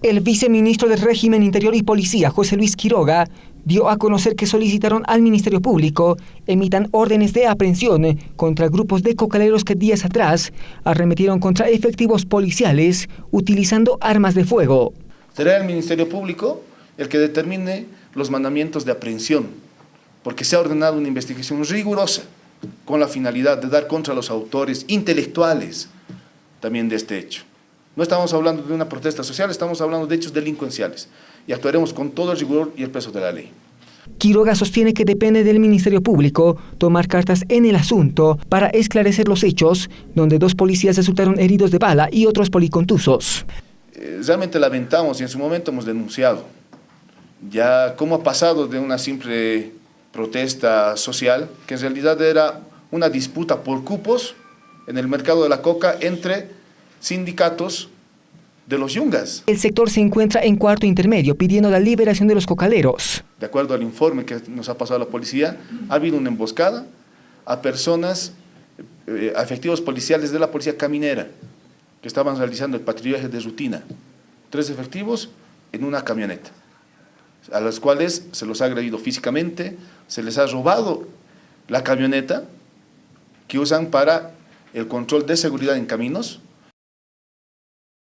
El viceministro del Régimen Interior y Policía, José Luis Quiroga, dio a conocer que solicitaron al Ministerio Público emitan órdenes de aprehensión contra grupos de cocaleros que días atrás arremetieron contra efectivos policiales utilizando armas de fuego. Será el Ministerio Público el que determine los mandamientos de aprehensión, porque se ha ordenado una investigación rigurosa con la finalidad de dar contra los autores intelectuales también de este hecho. No estamos hablando de una protesta social, estamos hablando de hechos delincuenciales y actuaremos con todo el rigor y el peso de la ley. Quiroga sostiene que depende del Ministerio Público tomar cartas en el asunto para esclarecer los hechos donde dos policías resultaron heridos de bala y otros policontusos. Eh, realmente lamentamos y en su momento hemos denunciado ya cómo ha pasado de una simple protesta social, que en realidad era una disputa por cupos en el mercado de la coca entre sindicatos de los yungas. El sector se encuentra en cuarto intermedio pidiendo la liberación de los cocaleros. De acuerdo al informe que nos ha pasado la policía, ha habido una emboscada a personas, eh, a efectivos policiales de la policía caminera, que estaban realizando el patrullaje de rutina. Tres efectivos en una camioneta, a los cuales se los ha agredido físicamente, se les ha robado la camioneta que usan para el control de seguridad en caminos,